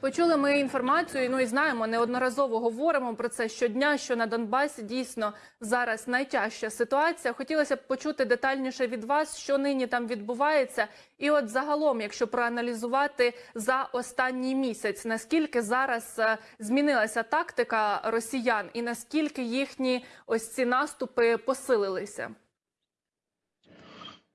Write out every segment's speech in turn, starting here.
Почули ми інформацію. Ну і знаємо, неодноразово говоримо про це щодня. Що на Донбасі дійсно зараз найтяжча ситуація. Хотілося б почути детальніше від вас, що нині там відбувається, і от загалом, якщо проаналізувати за останній місяць, наскільки зараз е, змінилася тактика росіян, і наскільки їхні ось ці наступи посилилися.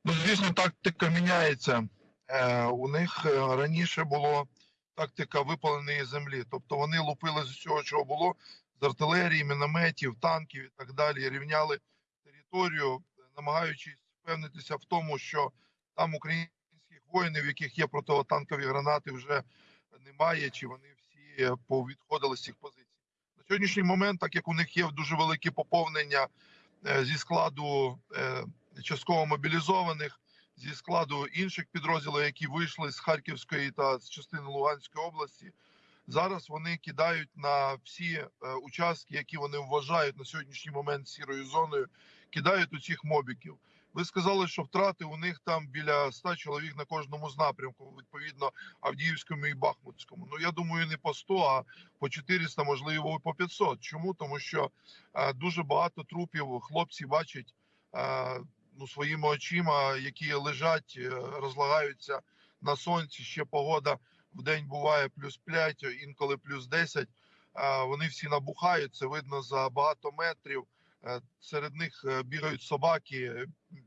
Ну, звісно, тактика міняється. Е, у них е, раніше було тактика випаленої землі. Тобто вони лупили з усього, чого було, з артилерії, мінометів, танків і так далі, рівняли територію, намагаючись впевнитися в тому, що там українських воїнів, в яких є противотанкові гранати, вже немає, чи вони всі повідходили з цих позицій. На сьогоднішній момент, так як у них є дуже велике поповнення е, зі складу е, частково мобілізованих зі складу інших підрозділів, які вийшли з Харківської та з частини Луганської області. Зараз вони кидають на всі е, участки, які вони вважають на сьогоднішній момент сірою зоною, кидають у цих мобіків. Ви сказали, що втрати у них там біля 100 чоловік на кожному з напрямку, відповідно Авдіївському і Бахмутському. Ну я думаю, не по 100, а по 400, можливо, і по 500. Чому? Тому що е, дуже багато трупів хлопці бачать е, ну, своїми очима, які лежать, е, розлагаються на сонці. Ще погода в день буває плюс 5, інколи плюс 10. Е, Вони всі набухають. Це видно за багато метрів. Е, Серед них е, бігають собаки,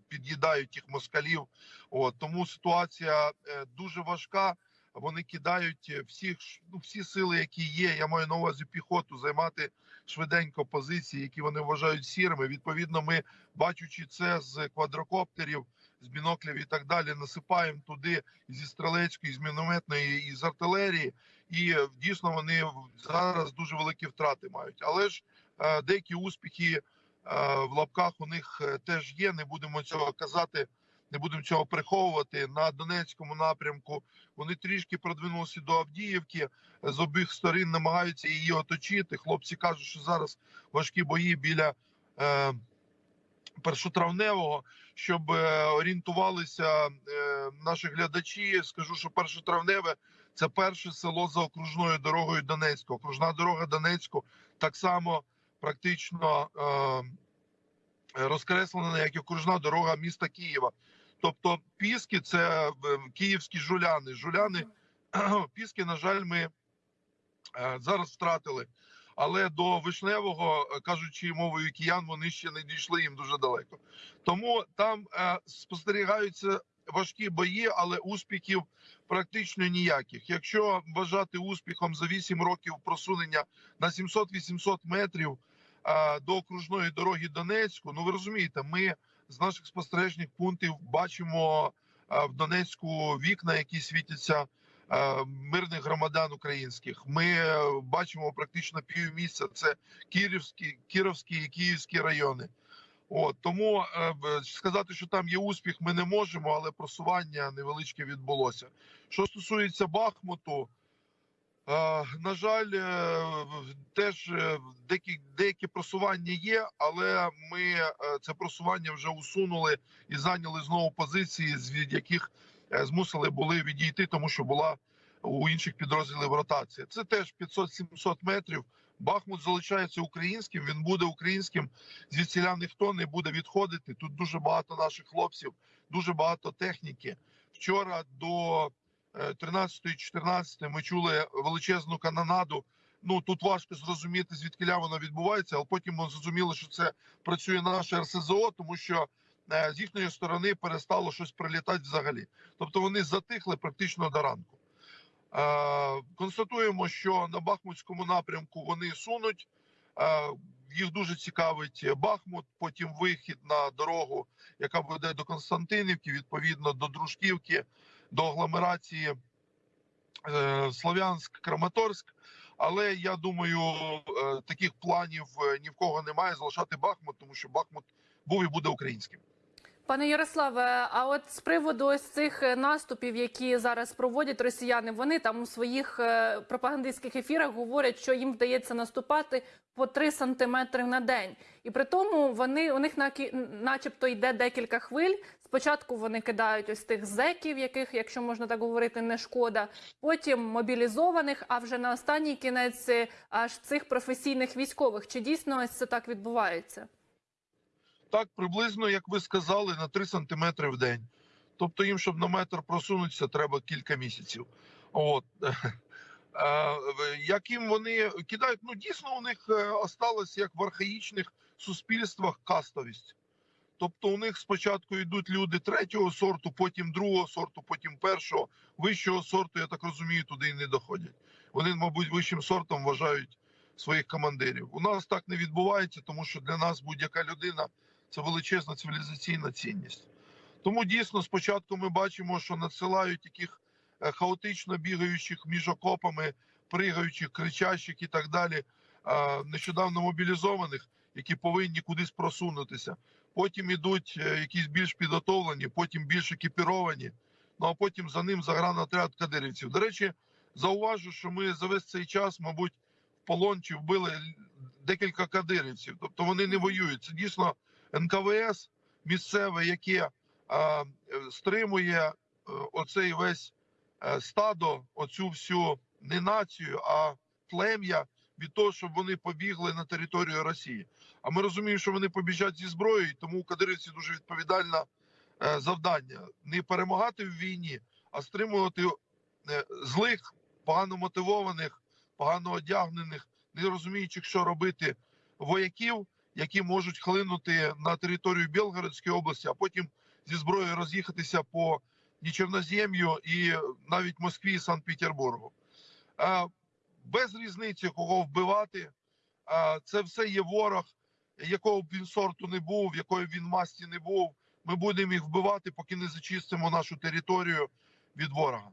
під'їдають їх москалів. От тому ситуація дуже важка. Вони кидають е, всіх ну, всі сили, які є. Я маю на увазі піхоту, займати швиденько позиції, які вони вважають сірими. Відповідно, ми бачучи це з квадрокоптерів, з біноклів і так далі, насипаємо туди зі стрілецької, з мінометної і з артилерії. І е, дійсно вони зараз дуже великі втрати мають. Але ж е, деякі успіхи в лапках у них теж є. Не будемо цього казати, не будемо цього приховувати. На Донецькому напрямку вони трішки продвинулися до Авдіївки. З обох сторін намагаються її оточити. Хлопці кажуть, що зараз важкі бої біля. Е, першотравневого, щоб е, орієнтувалися е, наші глядачі. Скажу, що першотравневе це перше село за окружною дорогою Донецьку. Окружна дорога Донецьку так само практично е, розкреслена, як окружна дорога міста Києва. Тобто Піски це е, київські жуляни. Жуляни Піски, на жаль, ми е, зараз втратили. Але до вишневого, е, кажучи мовою киян, вони ще не дійшли їм дуже далеко. Тому там е, спостерігаються важкі бої, але успіхів практично ніяких. Якщо вважати успіхом за 8 років просунення на 700-800 метрів до окружної дороги Донецьку, ну ви розумієте, ми з наших спостережних пунктів бачимо е, в Донецьку вікна, які світяться е, мирних громадян українських. Ми е, бачимо практично півмісця. Це Київські, Кіровські і Київські райони. От тому сказати, що там є успіх, ми не можемо, але просування невеличке відбулося. Що стосується Бахмуту, на жаль, е, теж е, деякі, деякі просування є, але ми е, це просування вже усунули і зайняли знову позиції, від яких змусили були відійти, тому що була у інших підрозділів ротація. Це теж 500-700 метрів. Бахмут залишається українським. Він буде українським. Звідсіля ніхто не буде відходити. Тут дуже багато наших хлопців, дуже багато техніки. Вчора до е, 13-14 ми чули величезну канонаду. Ну тут важко зрозуміти, звідки вона відбувається, але потім ми зрозуміли, що це працює наше РСЗО, тому що е, з їхньої сторони перестало щось прилітати взагалі. Тобто вони затихли практично до ранку. Е, Констатуємо, що на Бахмутському напрямку вони сунуть. Е, Їх дуже цікавить Бахмут, потім вихід на дорогу, яка веде до Константинівки, відповідно до Дружківки, до агломерації е, Слов'янськ, Краматорськ. Але я думаю, е, таких планів е, ні в кого немає залишати Бахмут, тому що Бахмут був і буде українським. Пане Ярославе, а от з приводу ось цих наступів, які зараз проводять росіяни, вони там у своїх пропагандистських ефірах говорять, що їм вдається наступати по 3 сантиметри на день, і при тому вони у них начебто йде декілька хвиль Спочатку вони кидають ось тих зеків, яких, якщо можна так говорити, не шкода. Потім мобілізованих, а вже на останній кінець е, аж цих професійних військових. Чи дійсно ось це так відбувається? Так, приблизно, як ви сказали, на 3 сантиметри в день. Тобто їм, щоб на метр просунутися, треба кілька місяців. От. Яким вони кидають, ну дійсно у них е, осталось як в архаїчних суспільствах кастовість. Тобто у них спочатку йдуть люди третього сорту, потім другого сорту, потім першого, вищого сорту, я так розумію, туди і не доходять. Вони, мабуть, вищим сортом вважають своїх командирів. У нас так не відбувається, тому що для нас будь-яка людина це величезна цивілізаційна цінність. Тому дійсно спочатку ми бачимо, що надсилають таких е, хаотично бігаючих між окопами, пригаючих, кричащих і так далі, е, нещодавно мобілізованих, які повинні кудись просунутися. Потім ідуть е, якісь більш підготовлені, потім більш екіпіровані. Ну а потім за ним загранотряд кадирівців. До речі, зауважу, що ми за весь цей час, мабуть, в полон чи вбили декілька кадирівців. Тобто вони не воюють. Це дійсно НКВС місцеве, яке а, е, стримує е, оцей весь е, стадо, оцю всю не націю, а плем'я від того, щоб вони побігли на територію Росії. А ми розуміємо, що вони побіжать зі зброєю, тому у кадирівці дуже відповідальне е, завдання не перемагати в війні, а стримувати е, злих, погано мотивованих, погано одягнених, не розуміючих, що робити вояків, які можуть хлинути на територію Білгородської області, а потім зі зброєю роз'їхатися по Нічернозем'ю і навіть Москві і Санкт-Петербургу. Без різниці, кого вбивати, це все є ворог, якого б він сорту не був, якої він масті не був. Ми будемо їх вбивати, поки не зачистимо нашу територію від ворога.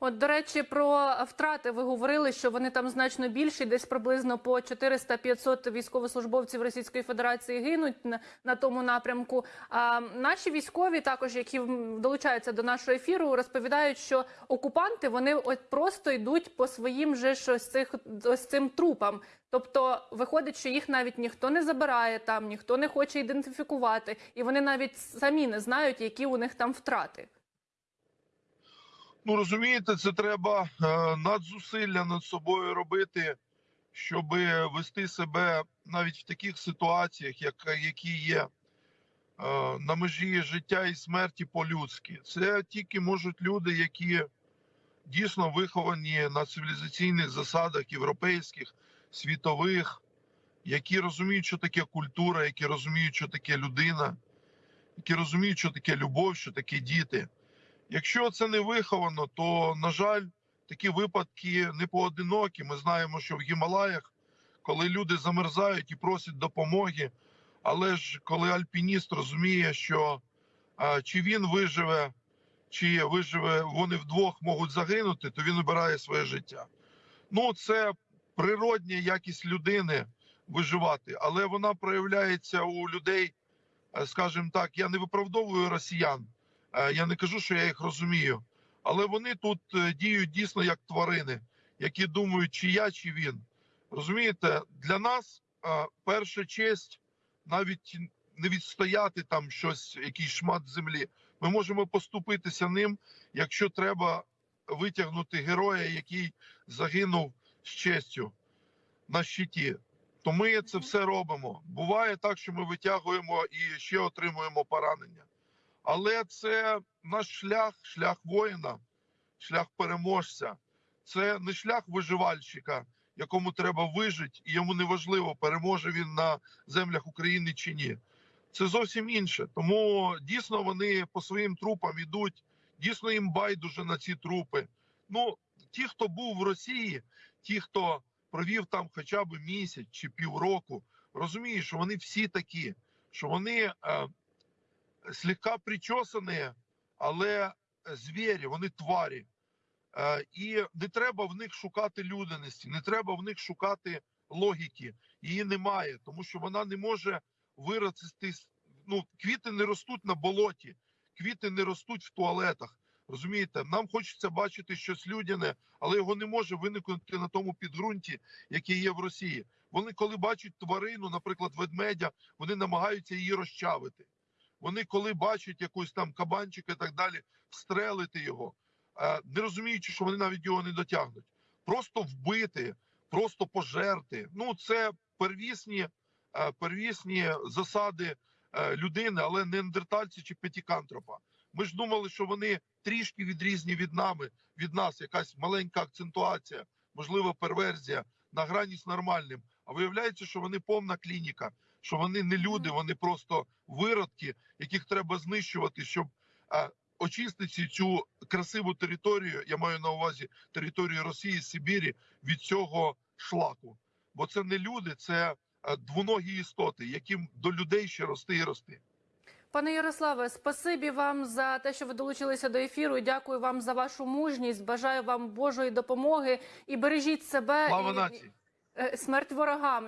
От, до речі, про втрати ви говорили, що вони там значно більші, десь приблизно по 400-500 військовослужбовців Російської Федерації гинуть на, на тому напрямку. А наші військові, також які долучаються до нашого ефіру, розповідають, що окупанти вони от просто йдуть по своїм же ж ось цих ось цим трупам. Тобто виходить, що їх навіть ніхто не забирає там, ніхто не хоче ідентифікувати, і вони навіть самі не знають, які у них там втрати. Ну розумієте, це треба е, надзусилля над собою робити, щоб вести себе навіть в таких ситуаціях, як, які є е, на межі життя і смерті по-людськи. Це тільки можуть люди, які дійсно виховані на цивілізаційних засадах європейських, світових, які розуміють, що таке культура, які розуміють, що таке людина, які розуміють, що таке любов, що таке діти. Якщо це не виховано, то на жаль, такі випадки не поодинокі. Ми знаємо, що в Гімалаях, коли люди замерзають і просять допомоги, але ж коли альпініст розуміє, що а, чи він виживе, чи виживе, вони вдвох можуть загинути, то він обирає своє життя. Ну, це природня якість людини виживати, але вона проявляється у людей, скажімо так, я не виправдовую росіян. Е, Я не кажу, що я їх розумію, але вони тут е, діють дійсно як тварини, які думають, чи я, чи він. Розумієте, для нас е, перша честь навіть не відстояти там щось, якийсь шмат землі. Ми можемо поступитися ним, якщо треба витягнути героя, який загинув з честю на щиті. То ми це все робимо. Буває так, що ми витягуємо і ще отримуємо поранення. Але це наш шлях, шлях воїна, шлях переможця. Це не шлях виживальщика, якому треба вижити, і йому не важливо, переможе він на землях України чи ні. Це зовсім інше. Тому дійсно вони по своїм трупам ідуть, дійсно їм байдуже на ці трупи. Ну, ті, хто був в Росії, ті, хто провів там хоча б місяць чи півроку, розуміють, що вони всі такі, що вони. Е, слегка причесані, але звірі, вони тварі. Е, І не треба в них шукати людяності, не треба в них шукати логіки. Її немає, тому що вона не може вирости. Ну, квіти не ростуть на болоті, квіти не ростуть в туалетах. Розумієте, нам хочеться бачити щось людяне, але його не може виникнути на тому підґрунті, яке є в Росії. Вони, коли бачать тварину, наприклад, ведмедя, вони намагаються її розчавити. Вони коли бачать якусь там кабанчик і так далі, встрелити його, е, не розуміючи, що вони навіть його не дотягнуть. Просто вбити, просто пожерти. Ну це первісні, е, первісні засади е, людини, але не андертальці чи п'ятікантропа. Ми ж думали, що вони трішки відрізні від нами, від нас, якась маленька акцентуація, можливо, перверзія на грані з нормальним. А виявляється, що вони повна клініка, що вони не люди, вони просто виродки, яких треба знищувати, щоб очистити цю красиву територію. Я маю на увазі територію Росії, Сибірі від цього шлаку. Бо це не люди, це е, двоногі істоти, яким до людей ще рости і рости. Пане Ярославе, спасибі вам за те, що ви долучилися до ефіру. Дякую вам за вашу мужність. Бажаю вам Божої допомоги і бережіть себе Слава і нації! е, смерть ворогам.